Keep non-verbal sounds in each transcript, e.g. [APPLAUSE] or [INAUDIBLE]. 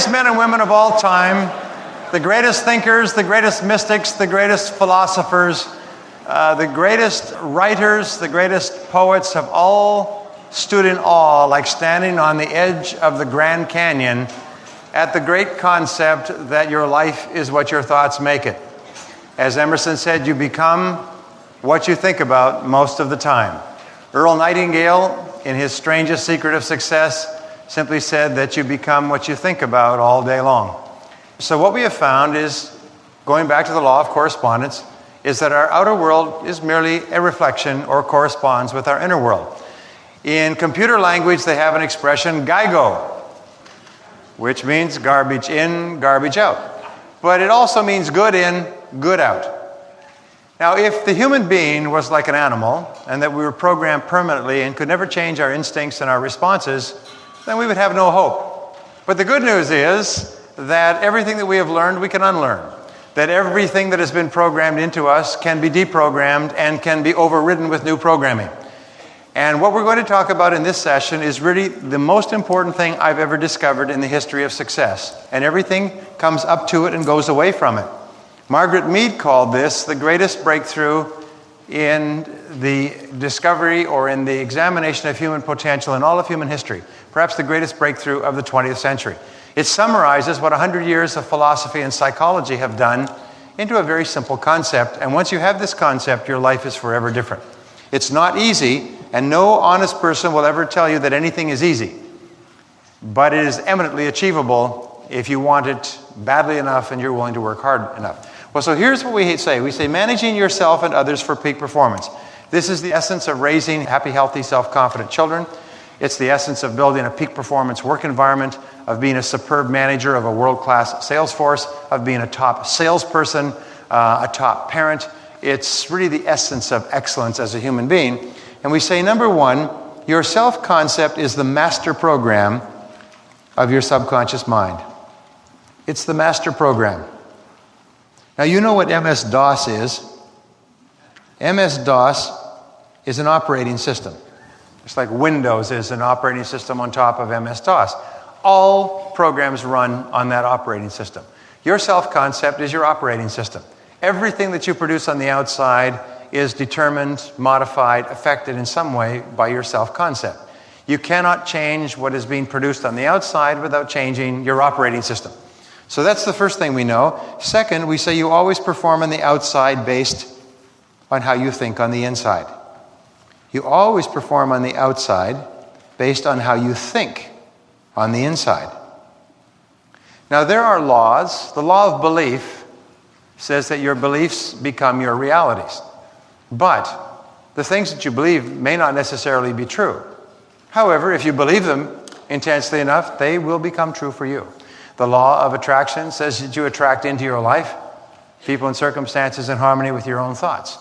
greatest men and women of all time, the greatest thinkers, the greatest mystics, the greatest philosophers, uh, the greatest writers, the greatest poets have all stood in awe, like standing on the edge of the Grand Canyon at the great concept that your life is what your thoughts make it. As Emerson said, you become what you think about most of the time. Earl Nightingale, in his strangest secret of success, simply said that you become what you think about all day long. So, what we have found is, going back to the law of correspondence, is that our outer world is merely a reflection or corresponds with our inner world. In computer language, they have an expression, GIGO, which means garbage in, garbage out. But it also means good in, good out. Now, if the human being was like an animal and that we were programmed permanently and could never change our instincts and our responses, then we would have no hope. But the good news is that everything that we have learned, we can unlearn. That everything that has been programmed into us can be deprogrammed and can be overridden with new programming. And what we're going to talk about in this session is really the most important thing I've ever discovered in the history of success. And everything comes up to it and goes away from it. Margaret Mead called this the greatest breakthrough in the discovery or in the examination of human potential in all of human history, perhaps the greatest breakthrough of the 20th century. It summarizes what 100 years of philosophy and psychology have done into a very simple concept. And once you have this concept, your life is forever different. It's not easy, and no honest person will ever tell you that anything is easy. But it is eminently achievable if you want it badly enough and you're willing to work hard enough. Well, so here's what we say we say managing yourself and others for peak performance. This is the essence of raising happy, healthy, self confident children. It's the essence of building a peak performance work environment, of being a superb manager of a world class sales force, of being a top salesperson, uh, a top parent. It's really the essence of excellence as a human being. And we say, number one, your self concept is the master program of your subconscious mind. It's the master program. Now, you know what MS DOS is. MS DOS is an operating system. It's like Windows is an operating system on top of MS DOS. All programs run on that operating system. Your self concept is your operating system. Everything that you produce on the outside is determined, modified, affected in some way by your self concept. You cannot change what is being produced on the outside without changing your operating system. So that's the first thing we know. Second, we say you always perform on the outside based on how you think on the inside. You always perform on the outside based on how you think on the inside. Now, there are laws. The law of belief says that your beliefs become your realities. But the things that you believe may not necessarily be true. However, if you believe them intensely enough, they will become true for you. The law of attraction says that you attract into your life people and circumstances in harmony with your own thoughts.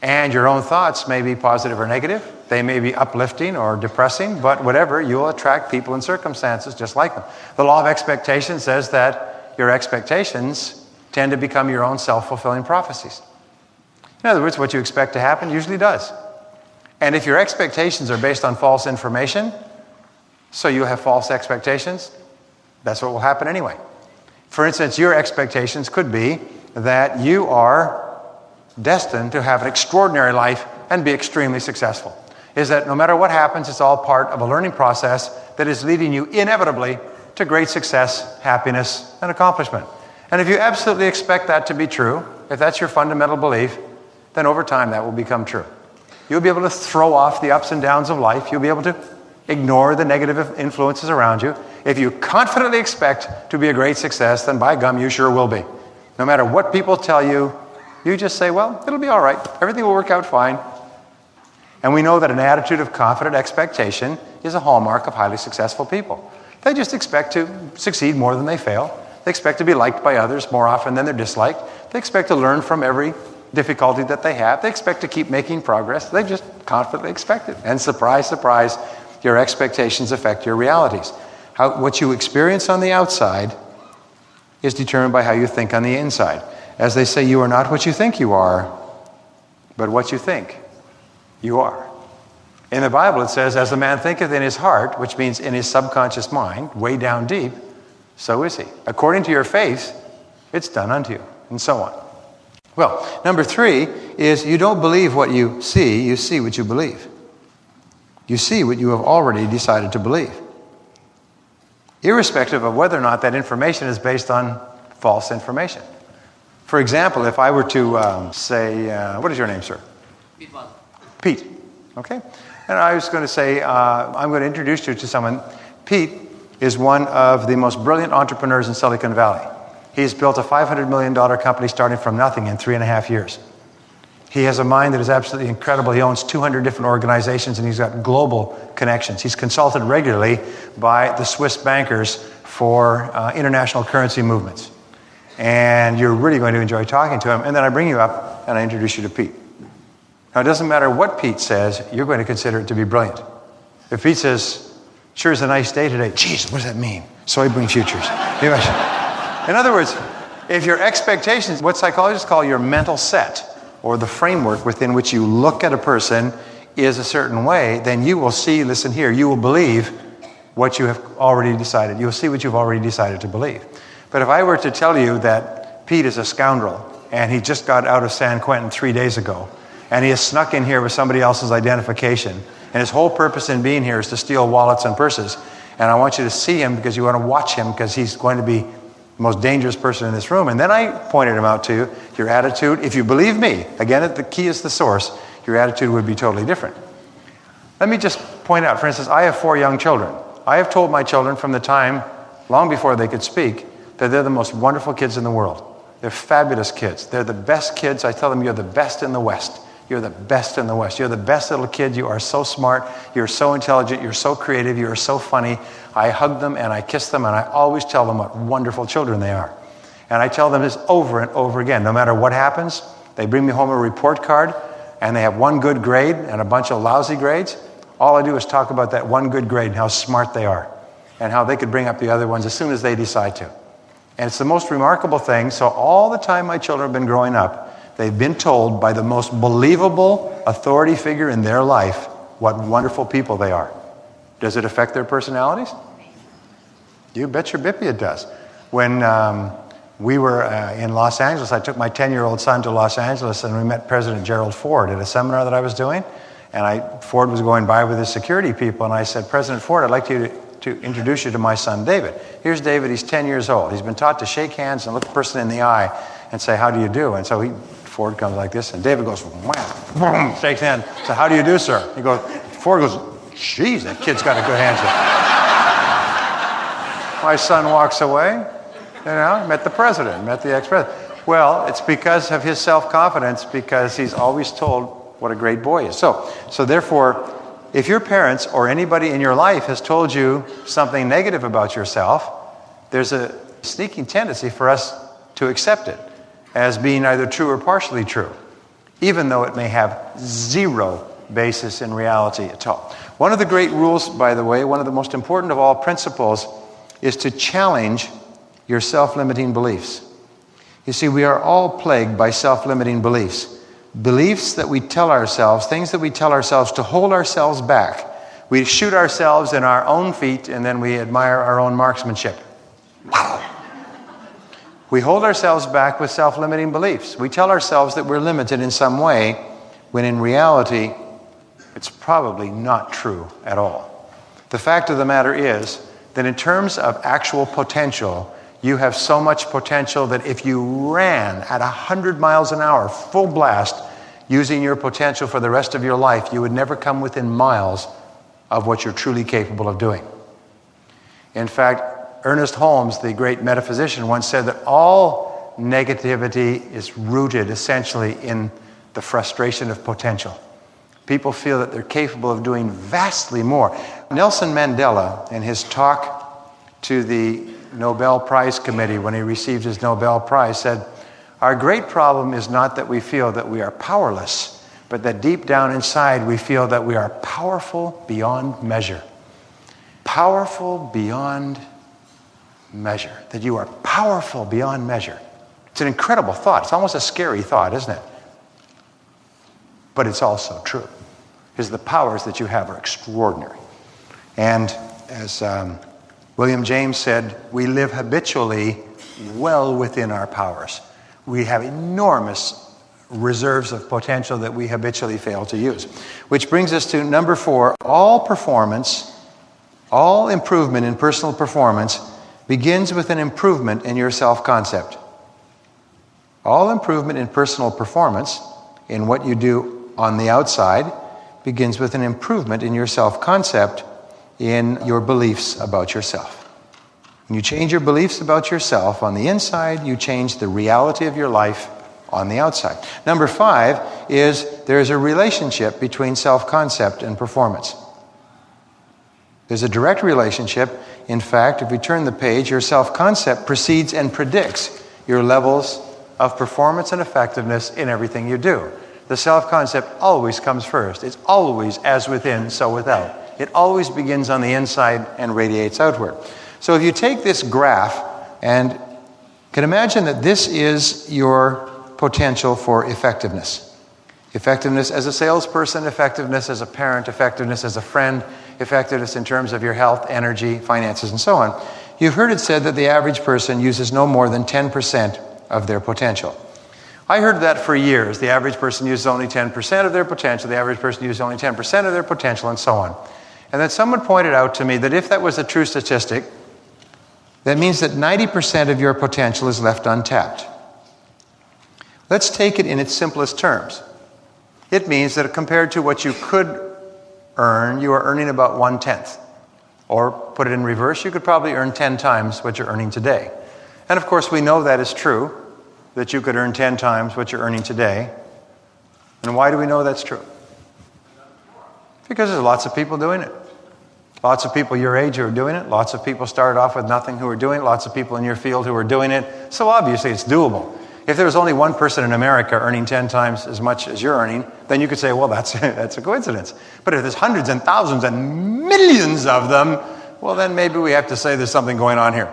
And your own thoughts may be positive or negative. They may be uplifting or depressing, but whatever, you'll attract people and circumstances just like them. The law of expectation says that your expectations tend to become your own self fulfilling prophecies. In other words, what you expect to happen usually does. And if your expectations are based on false information, so you have false expectations, that's what will happen anyway. For instance, your expectations could be that you are destined to have an extraordinary life and be extremely successful. Is that no matter what happens, it's all part of a learning process that is leading you inevitably to great success, happiness, and accomplishment. And if you absolutely expect that to be true, if that's your fundamental belief, then over time that will become true. You'll be able to throw off the ups and downs of life. You'll be able to ignore the negative influences around you. If you confidently expect to be a great success, then by gum, you sure will be. No matter what people tell you, you just say, well, it'll be all right. Everything will work out fine. And we know that an attitude of confident expectation is a hallmark of highly successful people. They just expect to succeed more than they fail. They expect to be liked by others more often than they're disliked. They expect to learn from every difficulty that they have. They expect to keep making progress. They just confidently expect it. And surprise, surprise, your expectations affect your realities. How, what you experience on the outside is determined by how you think on the inside. As they say, you are not what you think you are, but what you think you are. In the Bible, it says, as a man thinketh in his heart, which means in his subconscious mind, way down deep, so is he. According to your faith, it's done unto you, and so on. Well, number three is you don't believe what you see, you see what you believe. You see what you have already decided to believe, irrespective of whether or not that information is based on false information. For example, if I were to um, say, uh, What is your name, sir? Pete Pete. Okay? And I was going to say, uh, I'm going to introduce you to someone. Pete is one of the most brilliant entrepreneurs in Silicon Valley. He's built a $500 million company starting from nothing in three and a half years. He has a mind that is absolutely incredible. He owns 200 different organizations and he's got global connections. He's consulted regularly by the Swiss bankers for uh, international currency movements. And you're really going to enjoy talking to him. And then I bring you up and I introduce you to Pete. Now, it doesn't matter what Pete says, you're going to consider it to be brilliant. If Pete says, sure is a nice day today, geez, what does that mean? Soybean futures. In other words, if your expectations, what psychologists call your mental set, or the framework within which you look at a person is a certain way, then you will see, listen here, you will believe what you have already decided. You will see what you've already decided to believe. But if I were to tell you that Pete is a scoundrel and he just got out of San Quentin three days ago, and he has snuck in here with somebody else's identification. And his whole purpose in being here is to steal wallets and purses. And I want you to see him because you want to watch him because he's going to be most dangerous person in this room. And then I pointed him out to you. Your attitude, if you believe me, again, the key is the source, your attitude would be totally different. Let me just point out, for instance, I have four young children. I have told my children from the time, long before they could speak, that they're the most wonderful kids in the world. They're fabulous kids. They're the best kids. I tell them, you're the best in the West. You're the best in the West. You're the best little kid. You are so smart. You're so intelligent. You're so creative. You are so funny. I hug them and I kiss them and I always tell them what wonderful children they are. And I tell them this over and over again. No matter what happens, they bring me home a report card and they have one good grade and a bunch of lousy grades. All I do is talk about that one good grade and how smart they are and how they could bring up the other ones as soon as they decide to. And it's the most remarkable thing. So, all the time my children have been growing up, They've been told by the most believable authority figure in their life what wonderful people they are. Does it affect their personalities? You bet your bippy it does. When um, we were uh, in Los Angeles, I took my 10 year old son to Los Angeles and we met President Gerald Ford at a seminar that I was doing. And I, Ford was going by with his security people, and I said, President Ford, I'd like you to, to introduce you to my son David. Here's David, he's 10 years old. He's been taught to shake hands and look the person in the eye and say, How do you do? And so he Ford comes like this, and David goes, wham, shakes hand. So, how do you do, sir? He goes, Ford goes, geez, that kid's got a good handshake. My son walks away, you know, met the president, met the ex president. Well, it's because of his self confidence, because he's always told what a great boy is. So, so therefore, if your parents or anybody in your life has told you something negative about yourself, there's a sneaking tendency for us to accept it as being either true or partially true, even though it may have zero basis in reality at all. One of the great rules, by the way, one of the most important of all principles, is to challenge your self limiting beliefs. You see, we are all plagued by self limiting beliefs. Beliefs that we tell ourselves, things that we tell ourselves to hold ourselves back. We shoot ourselves in our own feet and then we admire our own marksmanship. Wow. We hold ourselves back with self limiting beliefs. We tell ourselves that we're limited in some way, when in reality, it's probably not true at all. The fact of the matter is that, in terms of actual potential, you have so much potential that if you ran at 100 miles an hour, full blast, using your potential for the rest of your life, you would never come within miles of what you're truly capable of doing. In fact, Ernest Holmes, the great metaphysician, once said that all negativity is rooted essentially in the frustration of potential. People feel that they're capable of doing vastly more. Nelson Mandela, in his talk to the Nobel Prize Committee when he received his Nobel Prize, said, Our great problem is not that we feel that we are powerless, but that deep down inside we feel that we are powerful beyond measure. Powerful beyond measure, that you are powerful beyond measure. It's an incredible thought. It's almost a scary thought, isn't it? But it's also true, because the powers that you have are extraordinary. And as um, William James said, We live habitually well within our powers. We have enormous reserves of potential that we habitually fail to use. Which brings us to number four all performance, all improvement in personal performance begins with an improvement in your self concept. All improvement in personal performance, in what you do on the outside, begins with an improvement in your self concept, in your beliefs about yourself. When you change your beliefs about yourself on the inside, you change the reality of your life on the outside. Number five is there's a relationship between self concept and performance. There's a direct relationship. In fact, if we turn the page, your self concept precedes and predicts your levels of performance and effectiveness in everything you do. The self concept always comes first. It's always as within, so without. It always begins on the inside and radiates outward. So if you take this graph and can imagine that this is your potential for effectiveness. Effectiveness as a salesperson, effectiveness as a parent, effectiveness as a friend, effectiveness in terms of your health, energy, finances, and so on. You've heard it said that the average person uses no more than 10% of their potential. I heard that for years. The average person uses only 10% of their potential, the average person uses only 10% of their potential, and so on. And then someone pointed out to me that if that was a true statistic, that means that 90% of your potential is left untapped. Let's take it in its simplest terms. It means that compared to what you could earn, you are earning about one tenth. Or put it in reverse, you could probably earn 10 times what you're earning today. And of course, we know that is true, that you could earn 10 times what you're earning today. And why do we know that's true? Because there's lots of people doing it. Lots of people your age who are doing it. Lots of people started off with nothing who are doing it. Lots of people in your field who are doing it. So obviously it's doable. If there was only one person in America earning 10 times as much as you're earning, then you could say, well, that's, [LAUGHS] that's a coincidence. But if there's hundreds and thousands and millions of them, well, then maybe we have to say there's something going on here.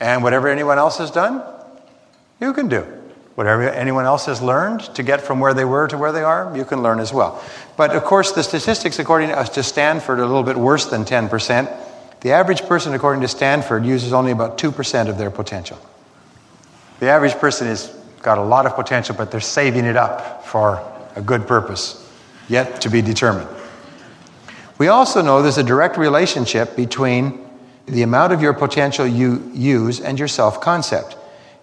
And whatever anyone else has done, you can do. Whatever anyone else has learned to get from where they were to where they are, you can learn as well. But of course, the statistics, according to uh, Stanford, are a little bit worse than 10%. The average person, according to Stanford, uses only about 2% of their potential. The average person has got a lot of potential, but they're saving it up for a good purpose, yet to be determined. We also know there's a direct relationship between the amount of your potential you use and your self concept.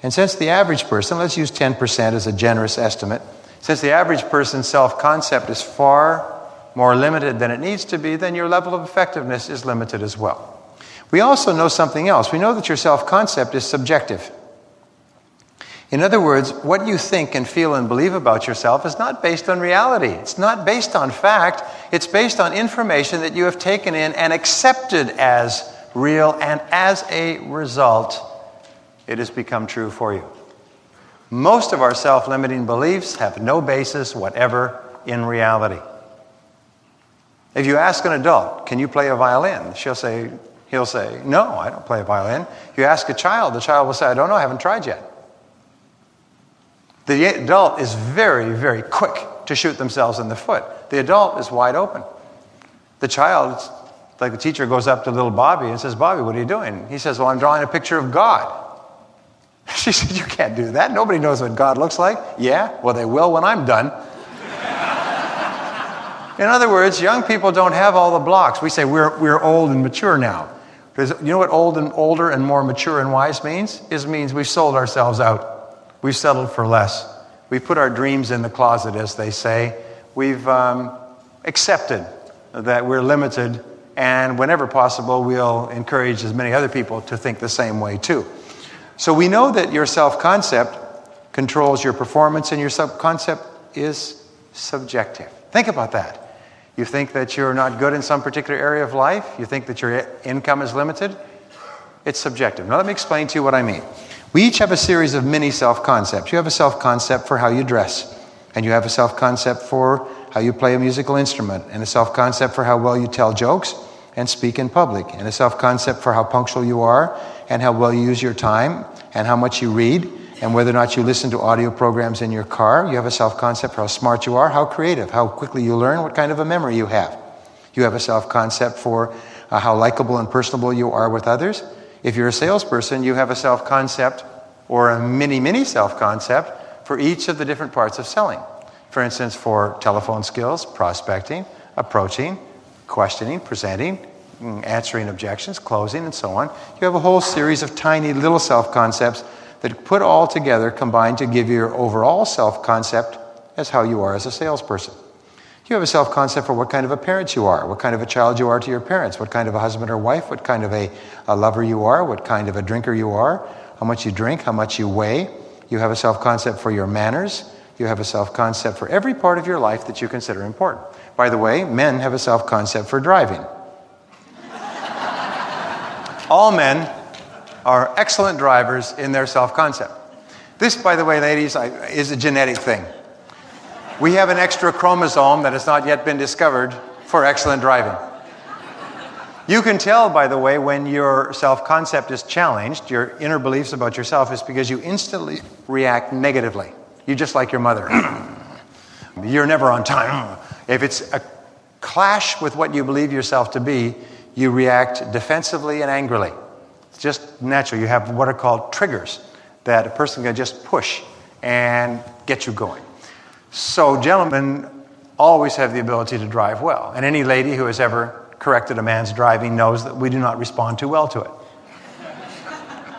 And since the average person, let's use 10% as a generous estimate, since the average person's self concept is far more limited than it needs to be, then your level of effectiveness is limited as well. We also know something else. We know that your self concept is subjective. In other words, what you think and feel and believe about yourself is not based on reality. It's not based on fact. It's based on information that you have taken in and accepted as real, and as a result, it has become true for you. Most of our self limiting beliefs have no basis whatever in reality. If you ask an adult, can you play a violin? She'll say, he'll say, no, I don't play a violin. If you ask a child, the child will say, I don't know, I haven't tried yet. The adult is very, very quick to shoot themselves in the foot. The adult is wide open. The child, like the teacher goes up to little Bobby and says, Bobby, what are you doing? He says, Well, I'm drawing a picture of God. [LAUGHS] She said, You can't do that. Nobody knows what God looks like. Yeah? Well, they will when I'm done. [LAUGHS] in other words, young people don't have all the blocks. We say we're, we're old and mature now. Because you know what old and older and more mature and wise means? It means we've sold ourselves out. We've settled for less. We've put our dreams in the closet, as they say. We've um, accepted that we're limited, and whenever possible, we'll encourage as many other people to think the same way, too. So we know that your self concept controls your performance, and your self concept is subjective. Think about that. You think that you're not good in some particular area of life, you think that your income is limited. It's subjective. Now, let me explain to you what I mean. We each have a series of mini self concepts. You have a self concept for how you dress, and you have a self concept for how you play a musical instrument, and a self concept for how well you tell jokes and speak in public, and a self concept for how punctual you are, and how well you use your time, and how much you read, and whether or not you listen to audio programs in your car. You have a self concept for how smart you are, how creative, how quickly you learn, what kind of a memory you have. You have a self concept for uh, how likable and personable you are with others. If you're a salesperson, you have a self concept or a mini, mini self concept for each of the different parts of selling. For instance, for telephone skills, prospecting, approaching, questioning, presenting, mm, answering objections, closing, and so on. You have a whole series of tiny little self concepts that put all together combine to give your overall self concept as how you are as a salesperson. You have a self concept for what kind of a parent you are, what kind of a child you are to your parents, what kind of a husband or wife, what kind of a, a lover you are, what kind of a drinker you are, how much you drink, how much you weigh. You have a self concept for your manners. You have a self concept for every part of your life that you consider important. By the way, men have a self concept for driving. [LAUGHS] All men are excellent drivers in their self concept. This, by the way, ladies, is a genetic thing. We have an extra chromosome that has not yet been discovered for excellent driving. You can tell, by the way, when your self concept is challenged, your inner beliefs about yourself, is because you instantly react negatively. You're just like your mother. [CLEARS THROAT] You're never on time. If it's a clash with what you believe yourself to be, you react defensively and angrily. It's just natural. You have what are called triggers that a person can just push and get you going. So, gentlemen always have the ability to drive well. And any lady who has ever corrected a man's driving knows that we do not respond too well to it.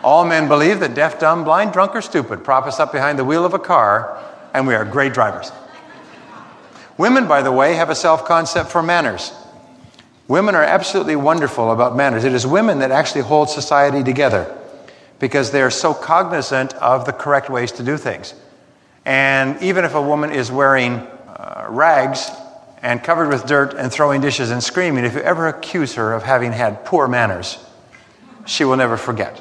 All men believe that deaf, dumb, blind, drunk, or stupid prop us up behind the wheel of a car, and we are great drivers. Women, by the way, have a self concept for manners. Women are absolutely wonderful about manners. It is women that actually hold society together because they are so cognizant of the correct ways to do things. And even if a woman is wearing uh, rags and covered with dirt and throwing dishes and screaming, if you ever accuse her of having had poor manners, she will never forget.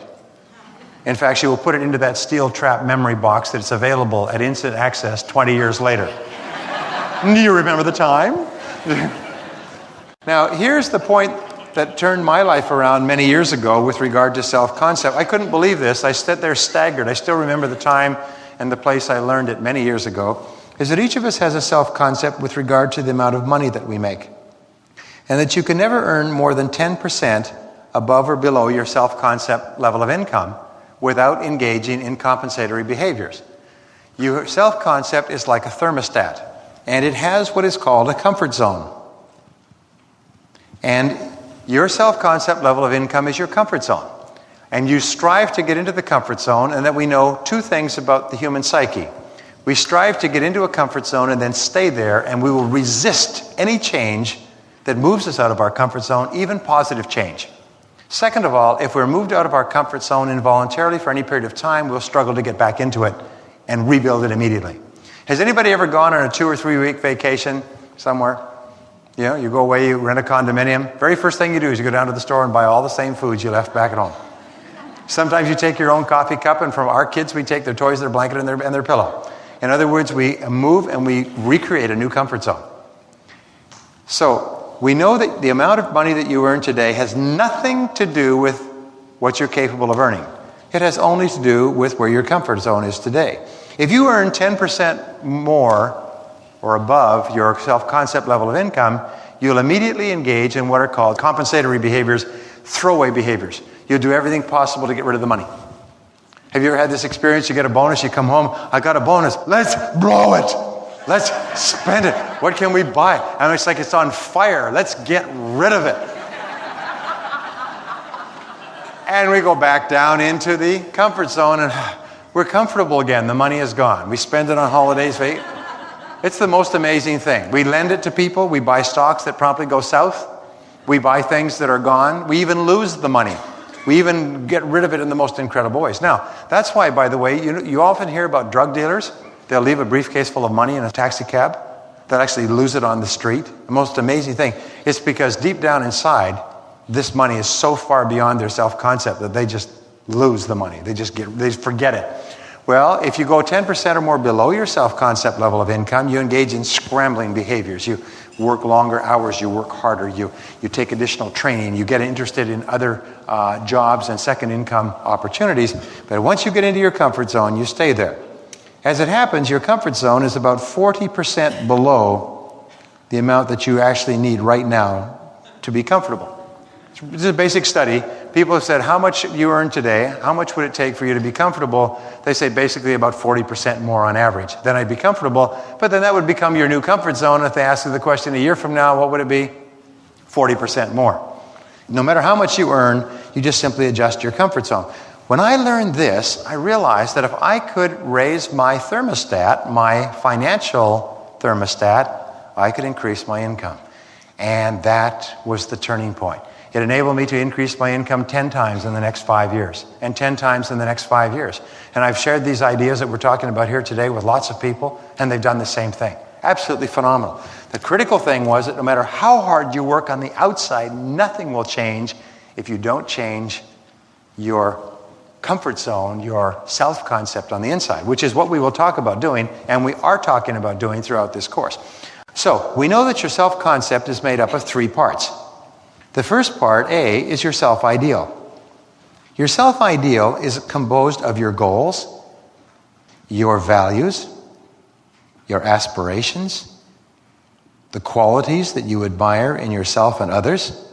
In fact, she will put it into that steel trap memory box that's available at instant access 20 years later. Do you remember the time? [LAUGHS] now, here's the point that turned my life around many years ago with regard to self concept. I couldn't believe this. I stood there staggered. I still remember the time and the place I learned it many years ago, is that each of us has a self concept with regard to the amount of money that we make. And that you can never earn more than 10% above or below your self concept level of income without engaging in compensatory behaviors. Your self concept is like a thermostat, and it has what is called a comfort zone. And your self concept level of income is your comfort zone and you strive to get into the comfort zone, and that we know two things about the human psyche. We strive to get into a comfort zone and then stay there, and we will resist any change that moves us out of our comfort zone, even positive change. Second of all, if we're moved out of our comfort zone involuntarily for any period of time, we'll struggle to get back into it and rebuild it immediately. Has anybody ever gone on a two or three week vacation somewhere? You know, you go away, you rent a condominium. Very first thing you do is you go down to the store and buy all the same foods you left back at home. Sometimes you take your own coffee cup, and from our kids, we take their toys, their blanket, and their, and their pillow. In other words, we move and we recreate a new comfort zone. So, we know that the amount of money that you earn today has nothing to do with what you're capable of earning. It has only to do with where your comfort zone is today. If you earn 10% more or above your self concept level of income, you'll immediately engage in what are called compensatory behaviors, throwaway behaviors. You'll do everything possible to get rid of the money. Have you ever had this experience? You get a bonus, you come home, I got a bonus. Let's blow it. Let's spend it. What can we buy? And it's like it's on fire. Let's get rid of it. and we go back down into the comfort zone and [SIGHS] we're comfortable again. The money is gone. We spend it on holidays. It's the most amazing thing. We lend it to people. We buy stocks that promptly go south. We buy things that are gone. We even lose the money. We even get rid of it in the most incredible ways. Now, that's why, by the way, you, you often hear about drug dealers. They'll leave a briefcase full of money in a taxi cab. They'll actually lose it on the street. The most amazing thing is because deep down inside, this money is so far beyond their self concept that they just lose the money. They just get, they forget it. Well, if you go 10% or more below your self concept level of income, you engage in scrambling behaviors. You work longer hours, you work harder, you, you take additional training, you get interested in other uh, jobs and second income opportunities. But once you get into your comfort zone, you stay there. As it happens, your comfort zone is about 40% below the amount that you actually need right now to be comfortable. This is a basic study. People have said, How much you earn today? How much would it take for you to be comfortable? They say basically about 40% more on average. Then I'd be comfortable, but then that would become your new comfort zone. If they ask you the question a year from now, what would it be? 40% more. No matter how much you earn, you just simply adjust your comfort zone. When I learned this, I realized that if I could raise my thermostat, my financial thermostat, I could increase my income. And that was the turning point. It enabled me to increase my income 10 times in the next five years, and 10 times in the next five years. And I've shared these ideas that we're talking about here today with lots of people, and they've done the same thing. Absolutely phenomenal. The critical thing was that no matter how hard you work on the outside, nothing will change if you don't change your comfort zone, your self concept on the inside, which is what we will talk about doing, and we are talking about doing throughout this course. So, we know that your self concept is made up of three parts. The first part, A, is your self ideal. Your self ideal is composed of your goals, your values, your aspirations, the qualities that you admire in yourself and others,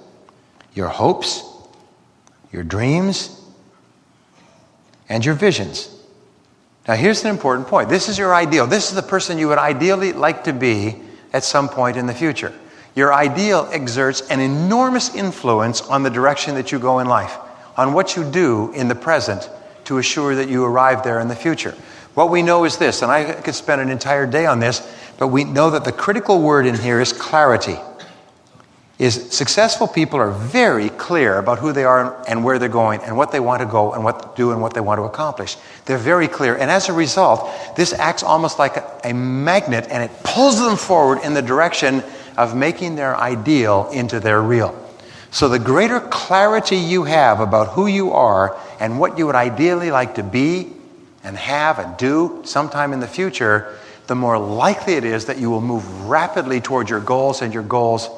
your hopes, your dreams, and your visions. Now, here's an important point. This is your ideal. This is the person you would ideally like to be at some point in the future. Your ideal exerts an enormous influence on the direction that you go in life, on what you do in the present to assure that you arrive there in the future. What we know is this, and I could spend an entire day on this, but we know that the critical word in here is clarity. Is successful people are very clear about who they are and where they're going and what they want to go and what to do and what they want to accomplish. They're very clear. And as a result, this acts almost like a, a magnet and it pulls them forward in the direction of making their ideal into their real. So, the greater clarity you have about who you are and what you would ideally like to be and have and do sometime in the future, the more likely it is that you will move rapidly toward your goals and your goals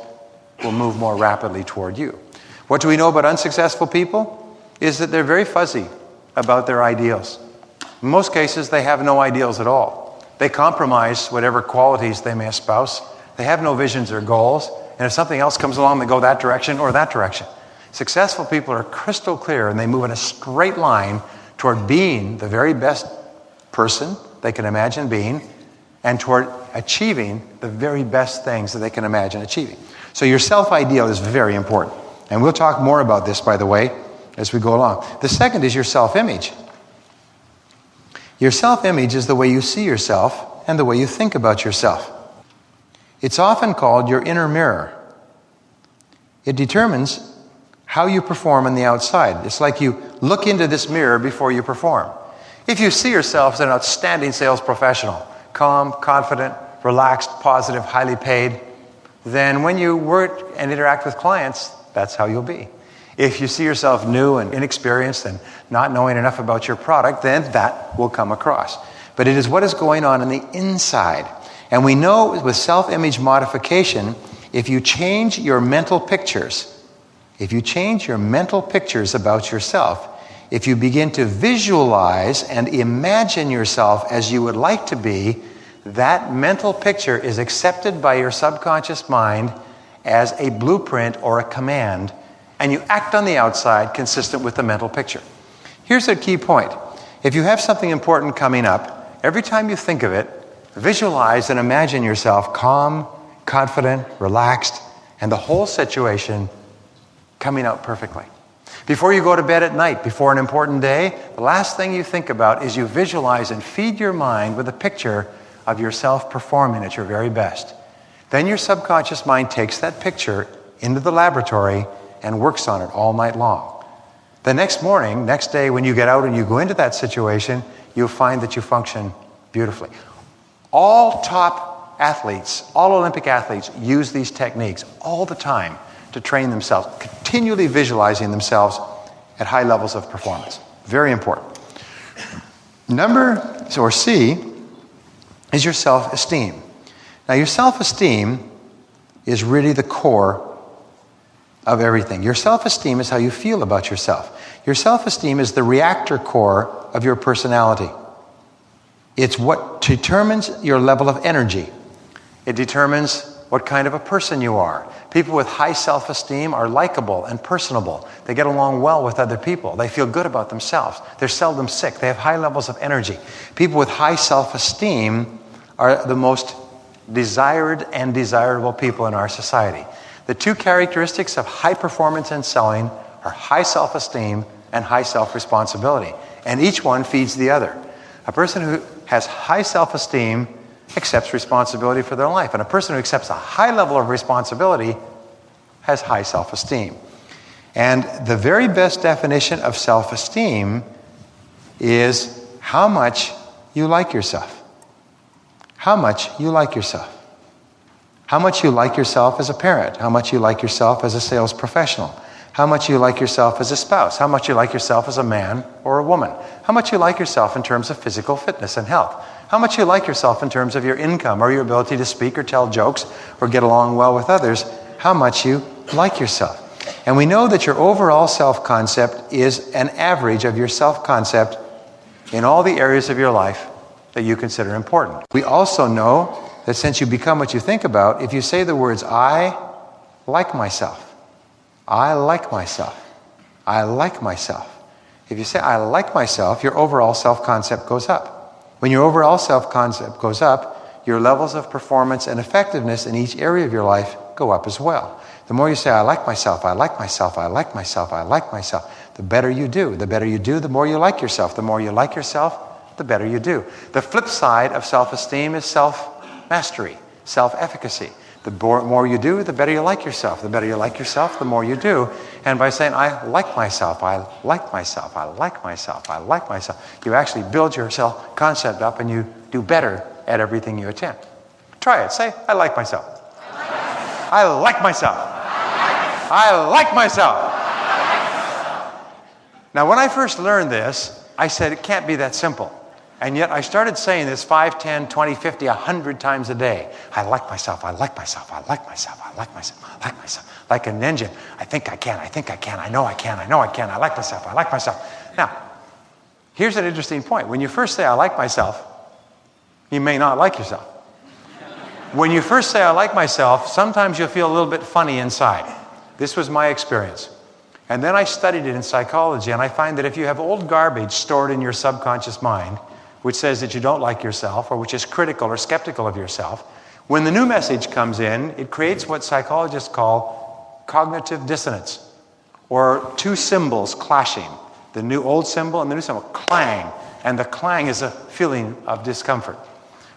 will move more rapidly toward you. What do we know about unsuccessful people? Is that they're very fuzzy about their ideals. In most cases, they have no ideals at all. They compromise whatever qualities they may espouse they have no visions or goals. And if something else comes along, they go that direction or that direction. Successful people are crystal clear and they move in a straight line toward being the very best person they can imagine being and toward achieving the very best things that they can imagine achieving. So your self ideal is very important. And we'll talk more about this, by the way, as we go along. The second is your self image. Your self image is the way you see yourself and the way you think about yourself. It's often called your inner mirror. It determines how you perform on the outside. It's like you look into this mirror before you perform. If you see yourself as an outstanding sales professional, calm, confident, relaxed, positive, highly paid, then when you work and interact with clients, that's how you'll be. If you see yourself new and inexperienced and not knowing enough about your product, then that will come across. But it is what is going on in the inside and we know with self image modification, if you change your mental pictures, if you change your mental pictures about yourself, if you begin to visualize and imagine yourself as you would like to be, that mental picture is accepted by your subconscious mind as a blueprint or a command, and you act on the outside consistent with the mental picture. Here's a key point if you have something important coming up, every time you think of it, Visualize and imagine yourself calm, confident, relaxed, and the whole situation coming out perfectly. Before you go to bed at night, before an important day, the last thing you think about is you visualize and feed your mind with a picture of yourself performing at your very best. Then your subconscious mind takes that picture into the laboratory and works on it all night long. The next morning, next day, when you get out and you go into that situation, you'll find that you function beautifully. All top athletes, all Olympic athletes use these techniques all the time to train themselves, continually visualizing themselves at high levels of performance. Very important. Number, or C, is your self esteem. Now, your self esteem is really the core of everything. Your self esteem is how you feel about yourself. Your self esteem is the reactor core of your personality. It's what determines your level of energy. It determines what kind of a person you are. People with high self esteem are likable and personable. They get along well with other people. They feel good about themselves. They're seldom sick. They have high levels of energy. People with high self esteem are the most desired and desirable people in our society. The two characteristics of high performance in selling are high self esteem and high self responsibility. And each one feeds the other. A person who has high self esteem accepts responsibility for their life. And a person who accepts a high level of responsibility has high self esteem. And the very best definition of self esteem is how much you like yourself. How much you like yourself. How much you like yourself as a parent. How much you like yourself as a sales professional. How much you like yourself as a spouse. How much you like yourself as a man or a woman. How much you like yourself in terms of physical fitness and health how much you like yourself in terms of your income or your ability to speak or tell jokes or get along well with others, how much you like yourself. And we know that your overall self concept is an average of your self concept in all the areas of your life that you consider important. We also know that since you become what you think about, if you say the words, I like myself, I like myself, I like myself, if you say, I like myself, your overall self concept goes up. When your overall self concept goes up, your levels of performance and effectiveness in each area of your life go up as well. The more you say, I like myself, I like myself, I like myself, I like myself, the better you do. The better you do, the more you like yourself. The more you like yourself, the better you do. The flip side of self esteem is self mastery, self efficacy. The more you do, the better you like yourself. The better you like yourself, the more you do. And by saying, I like myself, I like myself, I like myself, I like myself, you actually build your self concept up and you do better at everything you attempt. Try it. Say, I like myself. I like myself. I like myself. Now, when I first learned this, I said, it can't be that simple. And yet I started saying this 5, 10, 20, 50, 100 times a day. I like myself, I like myself, I like myself, I like myself, I like myself. Like an engine. I think I can, I think I can, I know I can, I know I can, I like myself, I like myself. Now, here's an interesting point. When you first say I like myself, you may not like yourself. When you first say I like myself, sometimes you'll feel a little bit funny inside. This was my experience. And then I studied it in psychology, and I find that if you have old garbage stored in your subconscious mind, which says that you don't like yourself or which is critical or skeptical of yourself, when the new message comes in, it creates what psychologists call cognitive dissonance or two cymbals clashing the new old symbol and the new symbol clang. And the clang is a feeling of discomfort.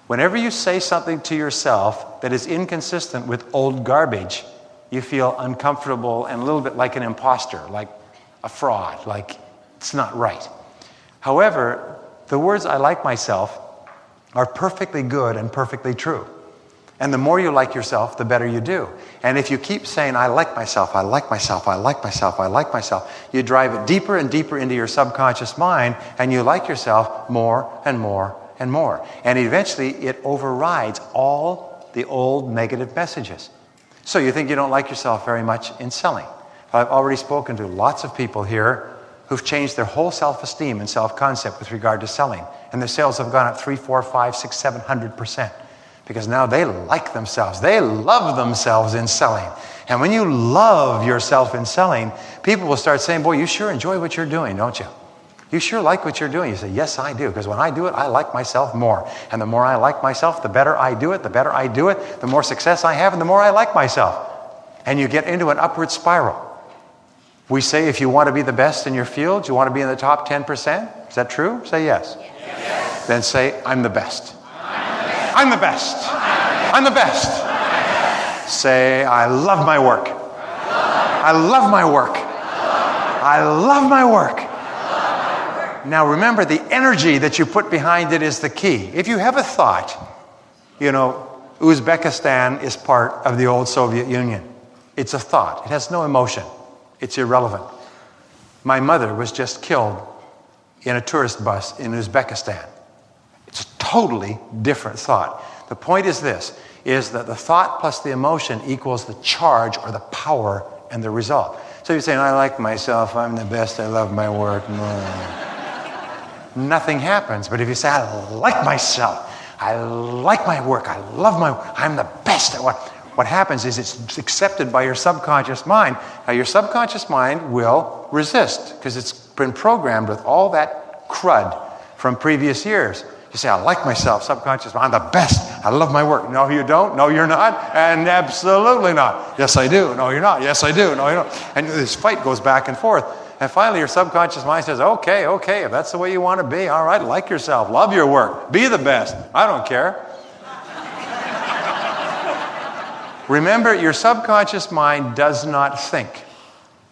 Whenever you say something to yourself that is inconsistent with old garbage you feel uncomfortable and a little bit like an imposter like a fraud like it's not right. However the words I like myself are perfectly good and perfectly true. And the more you like yourself, the better you do. And if you keep saying, I like myself, I like myself, I like myself, I like myself, you drive it deeper and deeper into your subconscious mind and you like yourself more and more and more. And eventually it overrides all the old negative messages. So you think you don't like yourself very much in selling. I've already spoken to lots of people here who've changed their whole self-esteem and self-concept with regard to selling. And their sales have gone up three, four, five, six, seven hundred percent. Because now they like themselves. They love themselves in selling. And when you love yourself in selling, people will start saying, Boy, you sure enjoy what you're doing, don't you? You sure like what you're doing. You say, Yes, I do. Because when I do it, I like myself more. And the more I like myself, the better I do it. The better I do it, the more success I have, and the more I like myself. And you get into an upward spiral. We say if you want to be the best in your field, you want to be in the top 10%. Is that true? Say yes. yes. Then say, I'm the best. I'm the best. I'm the best. Say, I love my work. I love my work. I love my work. Now remember, the energy that you put behind it is the key. If you have a thought, you know, Uzbekistan is part of the old Soviet Union. It's a thought, it has no emotion. It's irrelevant. My mother was just killed in a tourist bus in Uzbekistan. It's a totally different thought. The point is this is that the thought plus the emotion equals the charge or the power and the result. So you're saying, I like myself, I'm the best, I love my work. Nothing happens. But if you say, I like myself, I like my work, I love my I'm the best at what what happens is it's accepted by your subconscious mind. Now, your subconscious mind will resist because it's been programmed with all that crud from previous years. You say, I like myself, subconscious mind, I'm the best. I love my work. No, you don't. No, you're not. And absolutely not. Yes, I do. No, you're not. Yes, I do. No, you're not. And this fight goes back and forth. And finally, your subconscious mind says, okay, okay, if that's the way you want to be, all right, like yourself, love your work, be the best. I don't care. Remember, your subconscious mind does not think,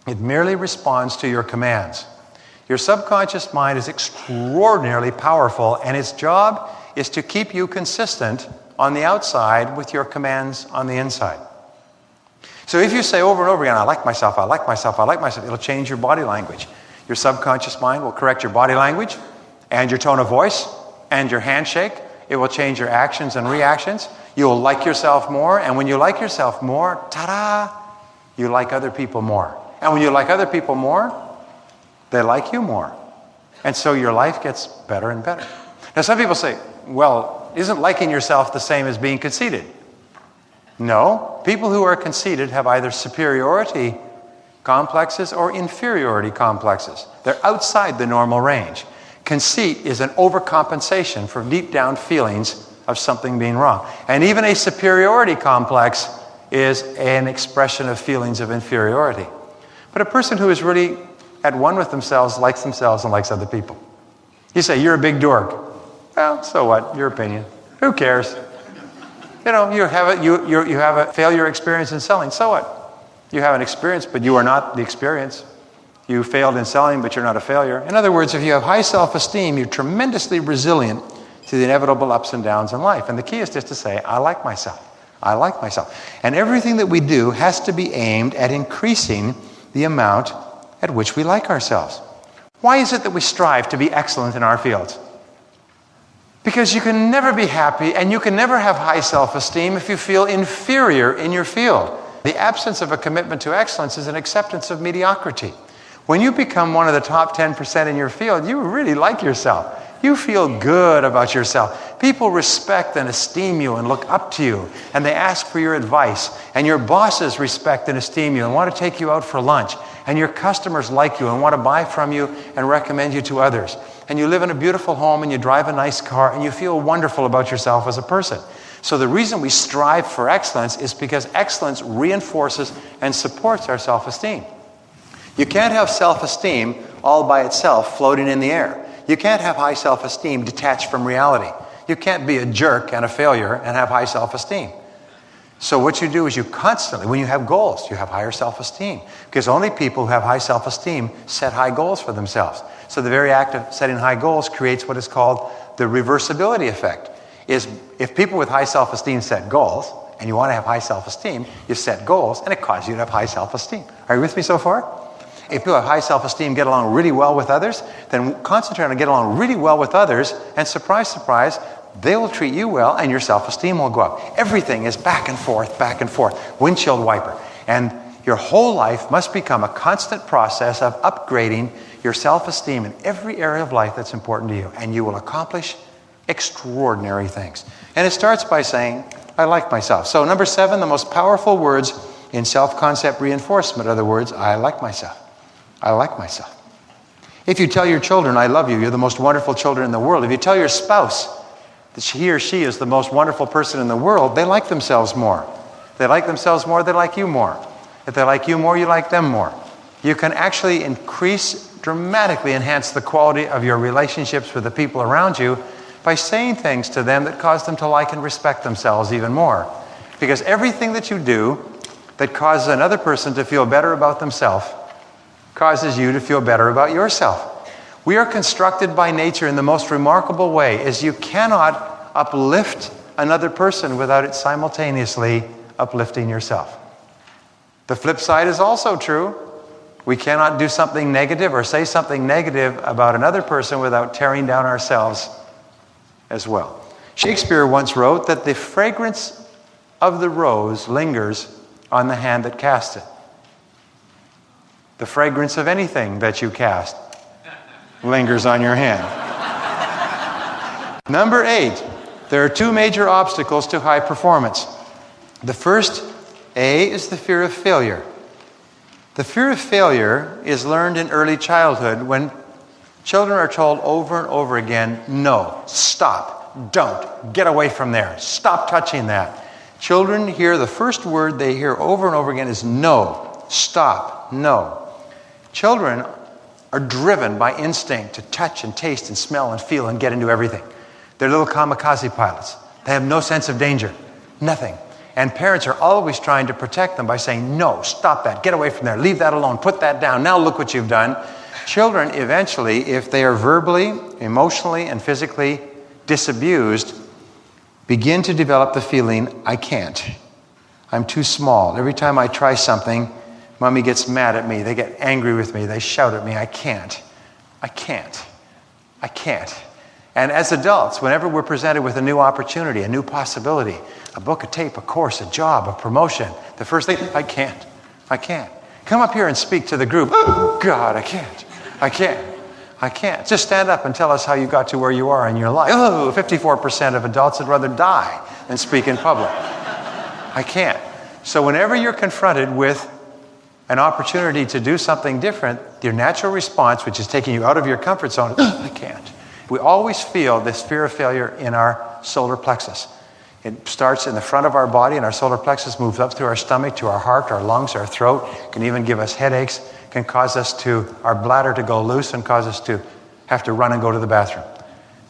it merely responds to your commands. Your subconscious mind is extraordinarily powerful, and its job is to keep you consistent on the outside with your commands on the inside. So if you say over and over again, I like myself, I like myself, I like myself, it'll change your body language. Your subconscious mind will correct your body language and your tone of voice and your handshake. It will change your actions and reactions. You'll like yourself more, and when you like yourself more, ta da, you like other people more. And when you like other people more, they like you more. And so your life gets better and better. Now, some people say, well, isn't liking yourself the same as being conceited? No. People who are conceited have either superiority complexes or inferiority complexes. They're outside the normal range. Conceit is an overcompensation for deep down feelings of something being wrong. And even a superiority complex is an expression of feelings of inferiority. But a person who is really at one with themselves likes themselves and likes other people. You say, You're a big dork. Well, so what? Your opinion. Who cares? You know, you have, a, you, you, you have a failure experience in selling. So what? You have an experience, but you are not the experience. You failed in selling, but you're not a failure. In other words, if you have high self esteem, you're tremendously resilient to the inevitable ups and downs in life. And the key is just to say, I like myself. I like myself. And everything that we do has to be aimed at increasing the amount at which we like ourselves. Why is it that we strive to be excellent in our fields? Because you can never be happy and you can never have high self esteem if you feel inferior in your field. The absence of a commitment to excellence is an acceptance of mediocrity. When you become one of the top 10% in your field, you really like yourself. You feel good about yourself. People respect and esteem you and look up to you, and they ask for your advice. And your bosses respect and esteem you and want to take you out for lunch. And your customers like you and want to buy from you and recommend you to others. And you live in a beautiful home and you drive a nice car and you feel wonderful about yourself as a person. So, the reason we strive for excellence is because excellence reinforces and supports our self esteem. You can't have self esteem all by itself floating in the air. You can't have high self esteem detached from reality. You can't be a jerk and a failure and have high self esteem. So, what you do is you constantly, when you have goals, you have higher self esteem. Because only people who have high self esteem set high goals for themselves. So, the very act of setting high goals creates what is called the reversibility effect. Is if people with high self esteem set goals, and you want to have high self esteem, you set goals, and it causes you to have high self esteem. Are you with me so far? If people have high self esteem, get along really well with others, then concentrate on get along really well with others, and surprise, surprise, they will treat you well and your self esteem will go up. Everything is back and forth, back and forth, windshield wiper. And your whole life must become a constant process of upgrading your self esteem in every area of life that's important to you, and you will accomplish extraordinary things. And it starts by saying, I like myself. So, number seven, the most powerful words in self concept reinforcement are the words, I like myself. I like myself. If you tell your children, I love you, you're the most wonderful children in the world. If you tell your spouse that he or she is the most wonderful person in the world, they like themselves more. They like themselves more, they like you more. If they like you more, you like them more. You can actually increase, dramatically enhance the quality of your relationships with the people around you by saying things to them that cause them to like and respect themselves even more. Because everything that you do that causes another person to feel better about themselves causes you to feel better about yourself. We are constructed by nature in the most remarkable way is you cannot uplift another person without it simultaneously uplifting yourself. The flip side is also true. We cannot do something negative or say something negative about another person without tearing down ourselves as well. Shakespeare once wrote that the fragrance of the rose lingers on the hand that cast it. The fragrance of anything that you cast lingers on your hand. Number eight, there are two major obstacles to high performance. The first A is the fear of failure. The fear of failure is learned in early childhood when children are told over and over again no, stop, don't, get away from there, stop touching that. Children hear the first word they hear over and over again is no, stop, no. Children are driven by instinct to touch and taste and smell and feel and get into everything. They're little kamikaze pilots. They have no sense of danger, nothing. And parents are always trying to protect them by saying, No, stop that, get away from there, leave that alone, put that down, now look what you've done. Children, eventually, if they are verbally, emotionally, and physically disabused, begin to develop the feeling, I can't. I'm too small. Every time I try something, mommy gets mad at me. They get angry with me. They shout at me. I can't. I can't. I can't. And as adults, whenever we're presented with a new opportunity, a new possibility, a book, a tape, a course, a job, a promotion, the first thing, I can't. I can't. Come up here and speak to the group. Oh, God, I can't. I can't. I can't. Just stand up and tell us how you got to where you are in your life. Oh, 54% of adults would rather die than speak in public. I can't. So, whenever you're confronted with an opportunity to do something different, your natural response, which is taking you out of your comfort zone, I can't. We always feel this fear of failure in our solar plexus. It starts in the front of our body, and our solar plexus moves up through our stomach to our heart, our lungs, our throat. Can even give us headaches. Can cause us to our bladder to go loose and cause us to have to run and go to the bathroom.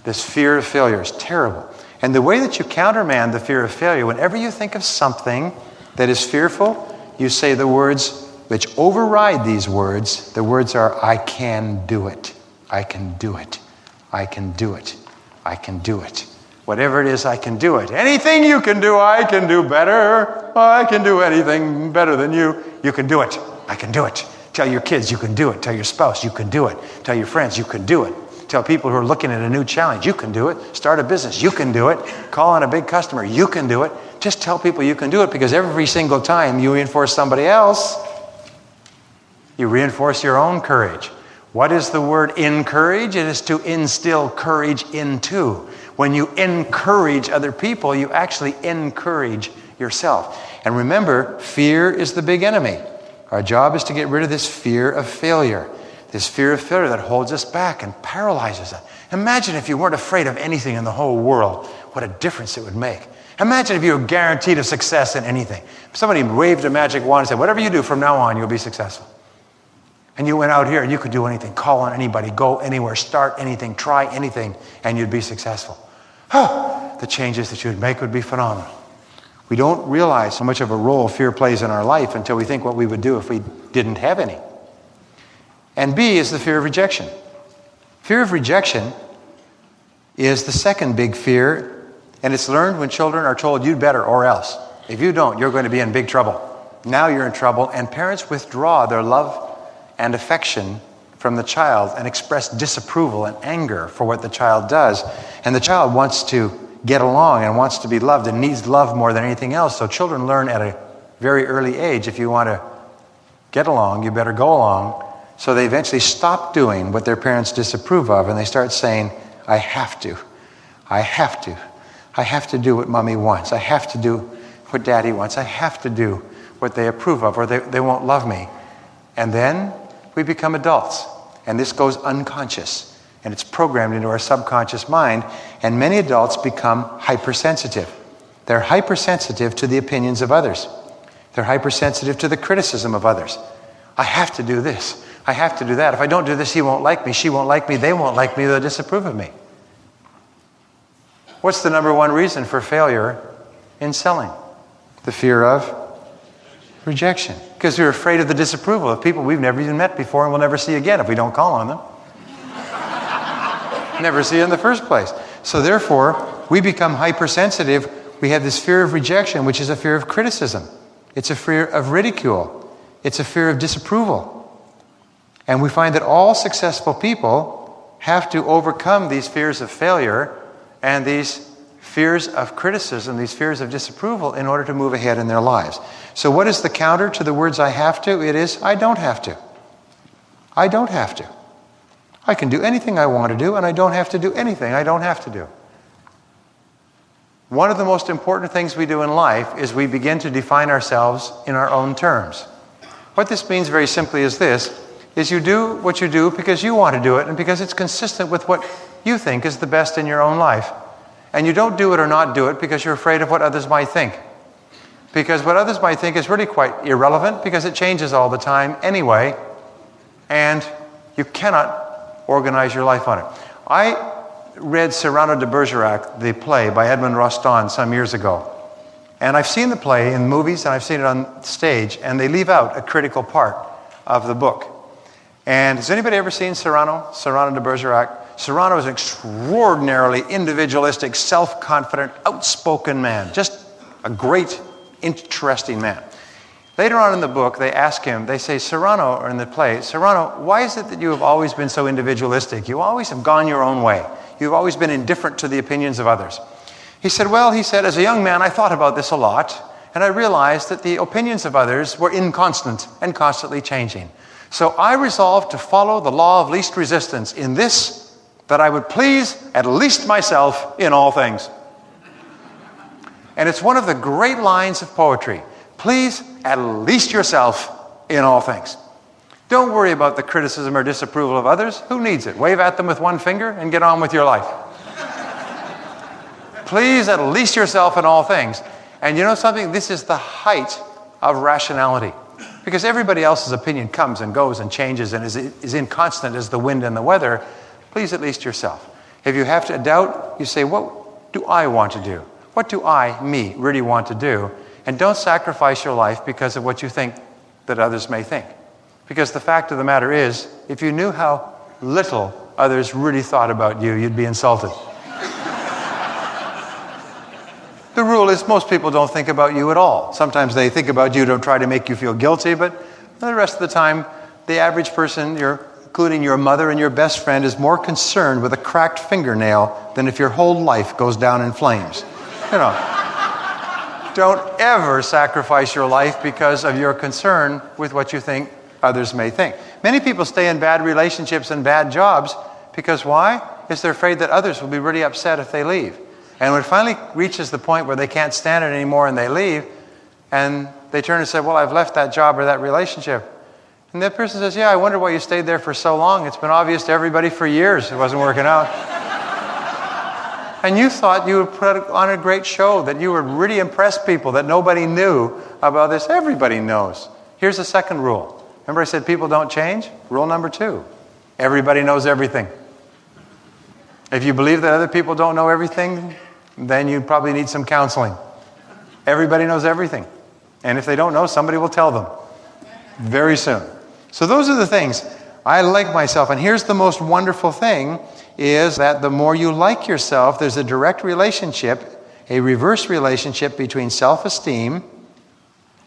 This fear of failure is terrible. And the way that you countermand the fear of failure, whenever you think of something that is fearful, you say the words which override these words. The words are, I can do it. I can do it. I can do it. I can do it. Whatever it is, I can do it. Anything you can do, I can do better. I can do anything better than you. You can do it. I can do it. Tell your kids you can do it. Tell your spouse you can do it. Tell your friends you can do it. Tell people who are looking at a new challenge you can do it. Start a business you can do it. Call on a big customer you can do it. Just tell people you can do it because every single time you reinforce somebody else, you reinforce your own courage. What is the word encourage? It is to instill courage into. When you encourage other people, you actually encourage yourself. And remember, fear is the big enemy. Our job is to get rid of this fear of failure, this fear of failure that holds us back and paralyzes us. Imagine if you weren't afraid of anything in the whole world, what a difference it would make. Imagine if you were guaranteed a success in anything. If somebody waved a magic wand and said, Whatever you do from now on, you'll be successful. And you went out here and you could do anything, call on anybody, go anywhere, start anything, try anything, and you'd be successful. The changes that you'd make would be phenomenal. We don't realize how much of a role fear plays in our life until we think what we would do if we didn't have any. And B is the fear of rejection. Fear of rejection is the second big fear, and it's learned when children are told, you'd better or else. If you don't, you're going to be in big trouble. Now you're in trouble, and parents withdraw their love and affection from the child and express disapproval and anger for what the child does. And the child wants to get along and wants to be loved and needs love more than anything else. So children learn at a very early age if you want to get along, you better go along. So they eventually stop doing what their parents disapprove of and they start saying, I have to. I have to. I have to do what mommy wants. I have to do what daddy wants. I have to do what they approve of or they, they won't love me. And then we become adults. And this goes unconscious. And it's programmed into our subconscious mind. And many adults become hypersensitive. They're hypersensitive to the opinions of others, they're hypersensitive to the criticism of others. I have to do this. I have to do that. If I don't do this, he won't like me. She won't like me. They won't like me. They'll disapprove of me. What's the number one reason for failure in selling? The fear of rejection. Because we're afraid of the disapproval of people we've never even met before and we'll never see again if we don't call on them. [LAUGHS] never see in the first place. So therefore, we become hypersensitive. We have this fear of rejection, which is a fear of criticism. It's a fear of ridicule. It's a fear of disapproval. And we find that all successful people have to overcome these fears of failure and these fears of criticism, these fears of disapproval, in order to move ahead in their lives. So, what is the counter to the words I have to? It is I don't have to. I don't have to. I can do anything I want to do, and I don't have to do anything I don't have to do. one of the most important things we do in life is we begin to define ourselves in our own terms. What this means very simply is this is you do what you do because you want to do it and because it's consistent with what you think is the best in your own life. And you don't do it or not do it because you're afraid of what others might think. Because what others might think is really quite irrelevant because it changes all the time anyway, and you cannot organize your life on it. I read Cyrano de Bergerac, the play by Edmond Rostand, some years ago. And I've seen the play in movies and I've seen it on stage, and they leave out a critical part of the book. And has anybody ever seen Cyrano, Cyrano de Bergerac? Cyrano is an extraordinarily individualistic, self confident, outspoken man. Just a great, interesting man. Later on in the book, they ask him, they say, Cyrano, or in the play, Cyrano, why is it that you have always been so individualistic? You always have gone your own way. You've always been indifferent to the opinions of others. He said, Well, he said, as a young man, I thought about this a lot, and I realized that the opinions of others were inconstant and constantly changing. So I resolved to follow the law of least resistance in this, that I would please at least myself in all things. And it's one of the great lines of poetry. Please at least yourself in all things. Don't worry about the criticism or disapproval of others. Who needs it? Wave at them with one finger and get on with your life. [LAUGHS] Please at least yourself in all things. And you know something? This is the height of rationality. Because everybody else's opinion comes and goes and changes and is, is inconstant as the wind and the weather. Please at least yourself. If you have to doubt, you say, What do I want to do? What do I, me, really want to do? And don't sacrifice your life because of what you think that others may think. Because the fact of the matter is, if you knew how little others really thought about you, you'd be insulted. [LAUGHS] the rule is most people don't think about you at all. Sometimes they think about you to try to make you feel guilty, but the rest of the time, the average person, including your mother and your best friend, is more concerned with a cracked fingernail than if your whole life goes down in flames. You know. don't ever sacrifice your life because of your concern with what you think others may think. Many people stay in bad relationships and bad jobs because why? Because they're afraid that others will be really upset if they leave. And when it finally reaches the point where they can't stand it anymore and they leave, and they turn and say, Well, I've left that job or that relationship. And that person says, Yeah, I wonder why you stayed there for so long. It's been obvious to everybody for years it wasn't working out. and you thought you would put on a great show, that you would really impress people, that nobody knew about this. Everybody knows. Here's the second rule Remember, I said people don't change? Rule number two everybody knows everything. If you believe that other people don't know everything, then you probably need some counseling. Everybody knows everything. And if they don't know, somebody will tell them very soon. So those are the things. I like myself. And here's the most wonderful thing is that the more you like yourself, there's a direct relationship, a reverse relationship between self-esteem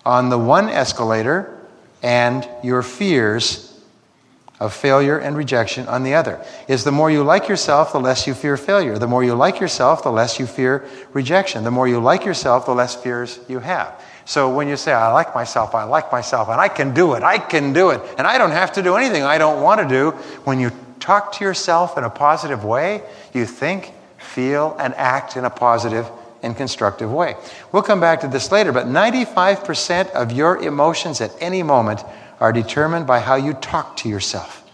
on the one escalator and your fears of failure and rejection on the other. Is the more you like yourself, the less you fear failure. The more you like yourself, the less you fear rejection. The more you like yourself, the less fears you have. So when you say, I like myself, I like myself, and I can do it, I can do it, and I don't have to do anything I don't want to do, when you talk to yourself in a positive way, you think, feel, and act in a positive and constructive way. We'll come back to this later, but 95% of your emotions at any moment are determined by how you talk to yourself.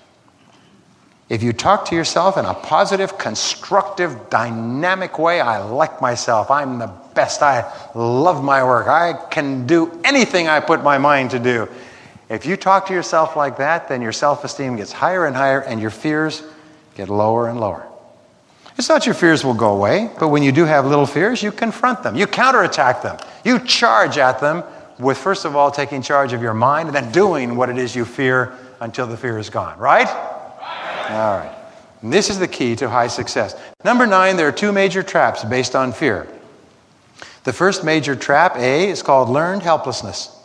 If you talk to yourself in a positive, constructive, dynamic way, I like myself, I'm the best, I love my work, I can do anything I put my mind to do. If you talk to yourself like that, then your self esteem gets higher and higher, and your fears get lower and lower. It's not your fears will go away, but when you do have little fears, you confront them, you counterattack them, you charge at them with, first of all, taking charge of your mind and then doing what it is you fear until the fear is gone, right? All right. And this is the key to high success. Number nine, there are two major traps based on fear. The first major trap, A, is called learned helplessness.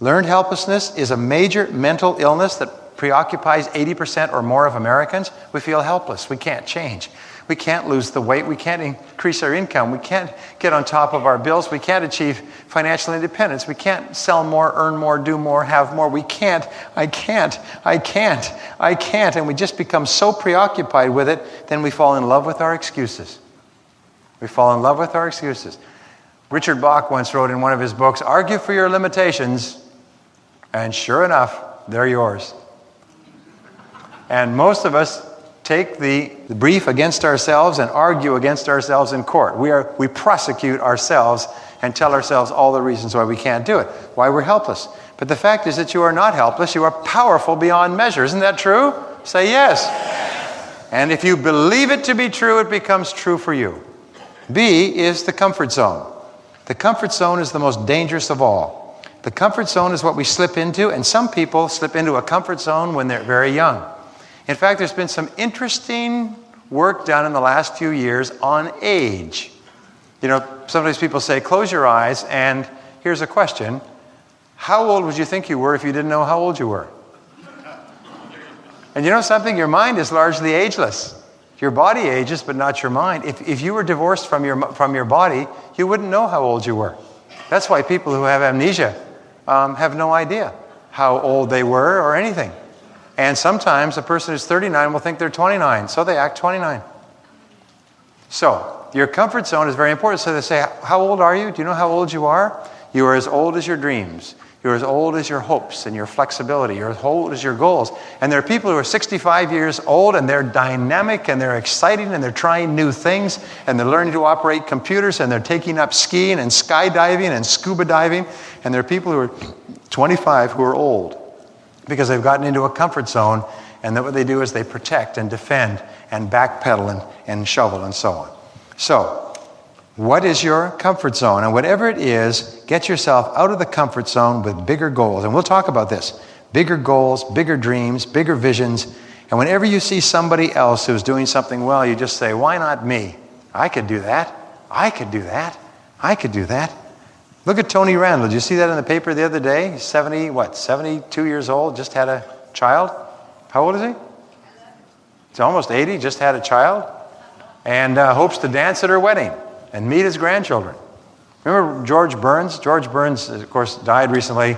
Learned helplessness is a major mental illness that preoccupies 80% or more of Americans, we feel helpless. We can't change. We can't lose the weight. We can't increase our income. We can't get on top of our bills. We can't achieve financial independence. We can't sell more, earn more, do more, have more. We can't. I can't. I can't. I can't. And we just become so preoccupied with it, then we fall in love with our excuses. We fall in love with our excuses. Richard Bach once wrote in one of his books Argue for your limitations, and sure enough, they're yours. And most of us take the brief against ourselves and argue against ourselves in court. We, are, we prosecute ourselves and tell ourselves all the reasons why we can't do it, why we're helpless. But the fact is that you are not helpless, you are powerful beyond measure. Isn't that true? Say yes. And if you believe it to be true, it becomes true for you. B is the comfort zone. The comfort zone is the most dangerous of all. The comfort zone is what we slip into, and some people slip into a comfort zone when they're very young. In fact, there's been some interesting work done in the last few years on age. You know, sometimes people say, close your eyes, and here's a question How old would you think you were if you didn't know how old you were? And you know something? Your mind is largely ageless. Your body ages, but not your mind. If, if you were divorced from your, from your body, you wouldn't know how old you were. That's why people who have amnesia um, have no idea how old they were or anything. And sometimes a person who's 39 will think they're 29, so they act 29. So, your comfort zone is very important. So they say, How old are you? Do you know how old you are? You are as old as your dreams. You're as old as your hopes and your flexibility. You're as old as your goals. And there are people who are 65 years old and they're dynamic and they're exciting and they're trying new things and they're learning to operate computers and they're taking up skiing and skydiving and scuba diving. And there are people who are 25 who are old because they've gotten into a comfort zone and then what they do is they protect and defend and backpedal and, and shovel and so on. So, what is your comfort zone? And whatever it is, get yourself out of the comfort zone with bigger goals. And we'll talk about this bigger goals, bigger dreams, bigger visions. And whenever you see somebody else who's doing something well, you just say, Why not me? I could do that. I could do that. I could do that. Look at Tony Randall. Did you see that in the paper the other day? He's 70, what, 72 years old, just had a child. How old is he? He's almost 80, just had a child, and uh, hopes to dance at her wedding and meet his grandchildren. Remember George Burns? George Burns, of course, died recently,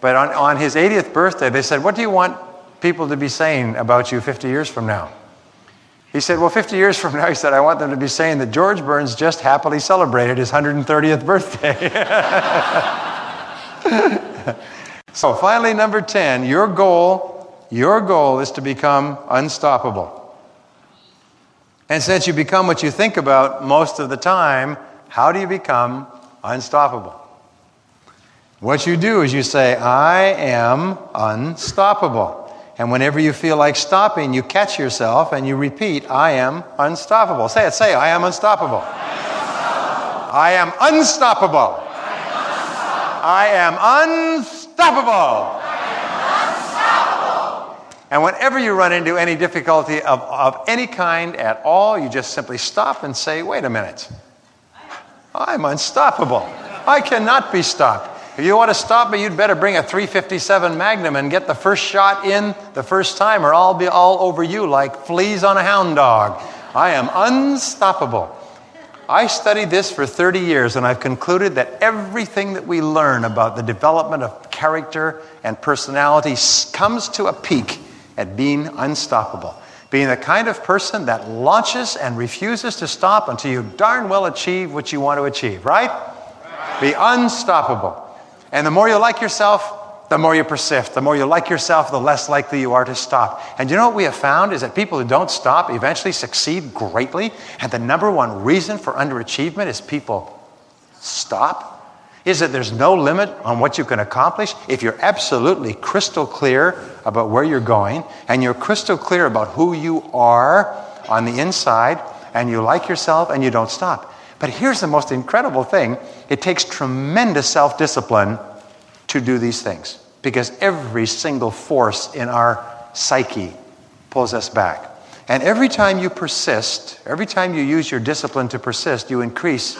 but on, on his 80th birthday, they said, What do you want people to be saying about you 50 years from now? He said, Well, 50 years from now, he said, I want them to be saying that George Burns just happily celebrated his 130th birthday. [LAUGHS] so, finally, number 10, your goal, your goal is to become unstoppable. And since you become what you think about most of the time, how do you become unstoppable? What you do is you say, I am unstoppable. And whenever you feel like stopping, you catch yourself and you repeat, I am unstoppable. Say it, say, I am unstoppable. I am unstoppable. I am unstoppable. I am unstoppable. And whenever you run into any difficulty of, of any kind at all, you just simply stop and say, wait a minute. I'm unstoppable. I cannot be stopped. If you want to stop me, you'd better bring a 357 Magnum and get the first shot in the first time, or I'll be all over you like fleas on a hound dog. I am unstoppable. I studied this for 30 years, and I've concluded that everything that we learn about the development of character and personality comes to a peak at being unstoppable. Being the kind of person that launches and refuses to stop until you darn well achieve what you want to achieve, right? right. Be unstoppable. And the more you like yourself, the more you persist. The more you like yourself, the less likely you are to stop. And you know what we have found is that people who don't stop eventually succeed greatly. And the number one reason for underachievement is people stop. Is that there's no limit on what you can accomplish if you're absolutely crystal clear about where you're going and you're crystal clear about who you are on the inside and you like yourself and you don't stop. But here's the most incredible thing it takes tremendous self discipline to do these things because every single force in our psyche pulls us back. And every time you persist, every time you use your discipline to persist, you increase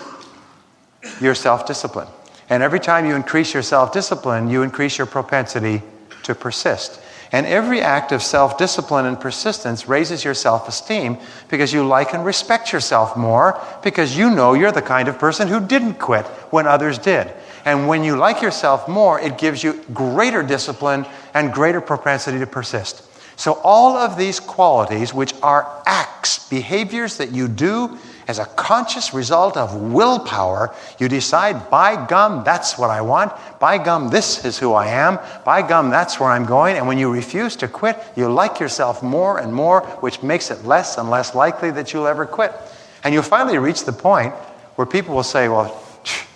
your self discipline. And every time you increase your self discipline, you increase your propensity to persist. And every act of self discipline and persistence raises your self esteem because you like and respect yourself more because you know you're the kind of person who didn't quit when others did. And when you like yourself more, it gives you greater discipline and greater propensity to persist. So, all of these qualities, which are acts behaviors that you do as a conscious result of willpower, you decide, by gum, that's what I want. By gum, this is who I am. By gum, that's where I'm going. And when you refuse to quit, you like yourself more and more, which makes it less and less likely that you'll ever quit. And you'll finally reach the point where people will say, well,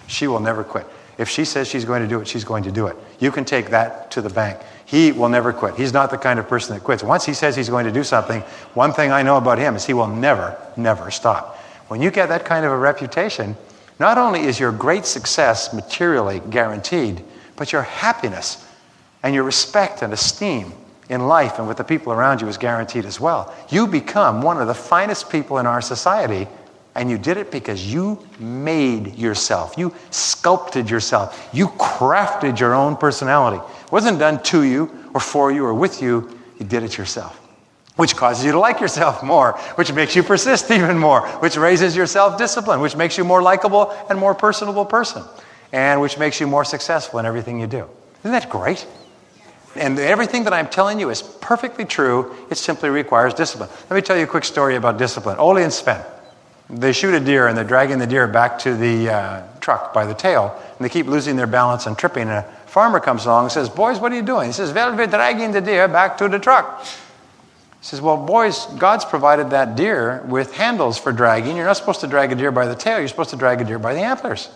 she will never quit. If she says she's going to do it, she's going to do it. You can take that to the bank. He will never quit. He's not the kind of person that quits. Once he says he's going to do something, one thing I know about him is he will never, never stop. When you get that kind of a reputation, not only is your great success materially guaranteed, but your happiness and your respect and esteem in life and with the people around you is guaranteed as well. You become one of the finest people in our society, and you did it because you made yourself. You sculpted yourself. You crafted your own personality. It wasn't done to you or for you or with you, you did it yourself which causes you to like yourself more, which makes you persist [LAUGHS] even more, which raises your self discipline, which makes you more likable and more personable person, and which makes you more successful in everything you do. Isn't that great? And everything that I'm telling you is perfectly true. It simply requires discipline. Let me tell you a quick story about discipline. Ole and Sven, they shoot a deer and they're dragging the deer back to the uh, truck by the tail, and they keep losing their balance and tripping. And a farmer comes along and says, Boys, what are you doing? He says, Well, we're dragging the deer back to the truck. He says, Well, boys, God's provided that deer with handles for dragging. You're not supposed to drag a deer by the tail, you're supposed to drag a deer by the antlers.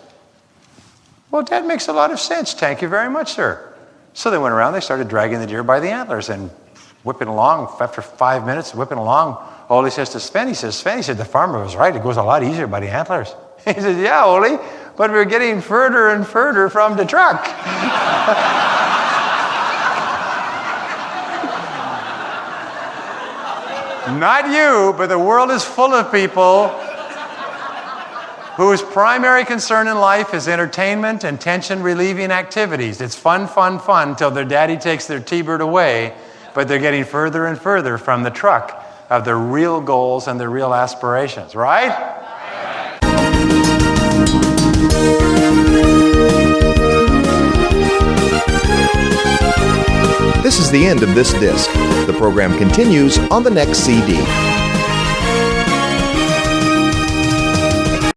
Well, that makes a lot of sense. Thank you very much, sir. So they went around, they started dragging the deer by the antlers and whipping along. After five minutes, whipping along, Ole says to Sven, he says, Sven, he said, the farmer was right. It goes a lot easier by the antlers. [LAUGHS] He says, Yeah, Ole, but we're getting further and further from the truck. [LAUGHS] Not you, but the world is full of people whose primary concern in life is entertainment and tension relieving activities. It's fun, fun, fun till their daddy takes their T Bird away, but they're getting further and further from the truck of their real goals and their real aspirations, right? This is the end of this disc. The program continues on the next CD.